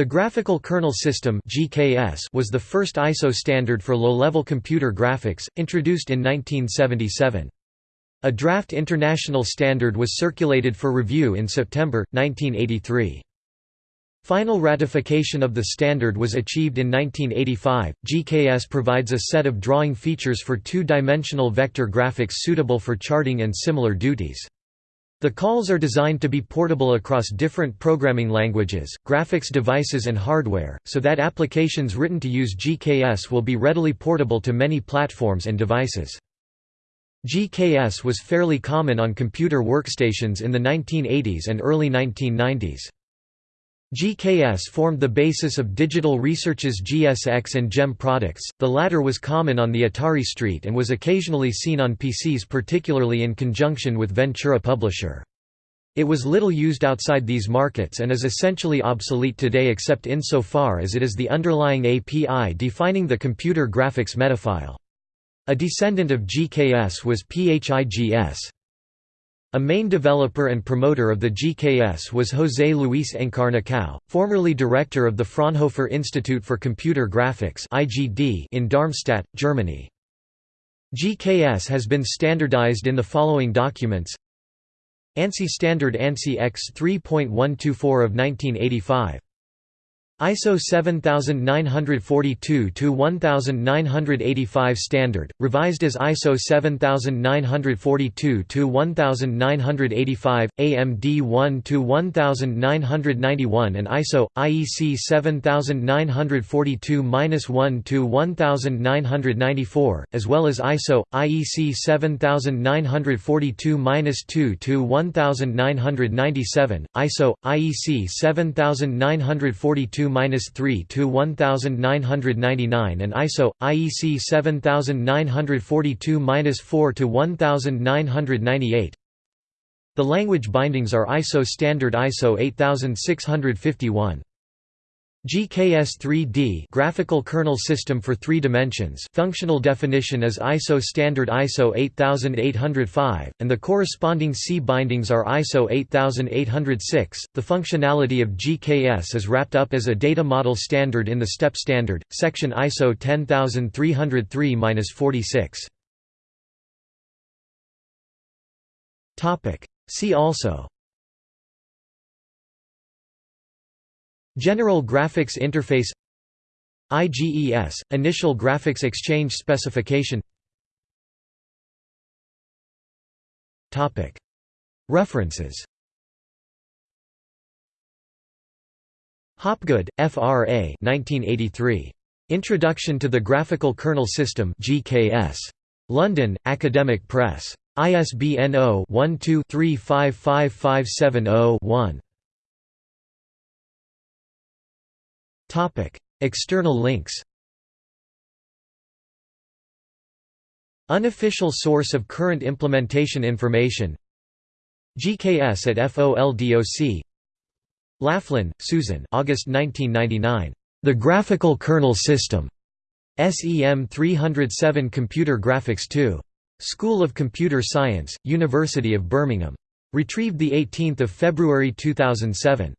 The Graphical Kernel System was the first ISO standard for low-level computer graphics, introduced in 1977. A draft international standard was circulated for review in September 1983. Final ratification of the standard was achieved in 1985. GKS provides a set of drawing features for two-dimensional vector graphics suitable for charting and similar duties. The calls are designed to be portable across different programming languages, graphics devices and hardware, so that applications written to use GKS will be readily portable to many platforms and devices. GKS was fairly common on computer workstations in the 1980s and early 1990s. GKS formed the basis of Digital Research's GSX and GEM products, the latter was common on the Atari ST and was occasionally seen on PCs particularly in conjunction with Ventura Publisher. It was little used outside these markets and is essentially obsolete today except insofar as it is the underlying API defining the computer graphics metafile. A descendant of GKS was PHIGS. A main developer and promoter of the GKS was José Luis Encarnação, formerly director of the Fraunhofer Institute for Computer Graphics in Darmstadt, Germany. GKS has been standardized in the following documents ANSI Standard ANSI X 3.124 of 1985 ISO 7942-1985 standard, revised as ISO 7942-1985, AMD 1-1991 and ISO, IEC 7942-1-1994, as well as ISO, IEC 7942-2-1997, ISO, IEC 7942 3 to 1999 and ISO IEC 7942-4 to 1998. The language bindings are ISO standard ISO 8651. GKS3D graphical kernel system for 3 dimensions functional definition is ISO standard ISO 8805 and the corresponding C bindings are ISO 8806 the functionality of GKS is wrapped up as a data model standard in the STEP standard section ISO 10303-46 topic. See also General Graphics Interface IGES – Initial Graphics Exchange Specification References Hopgood, F.R.A. 1983. Introduction to the Graphical Kernel System GKS. London, Academic Press. ISBN 0-12-355570-1. External links Unofficial source of current implementation information GKS at FOLDOC Laughlin, Susan August 1999. The Graphical Kernel System. SEM 307 Computer Graphics 2. School of Computer Science, University of Birmingham. Retrieved 18 February 2007.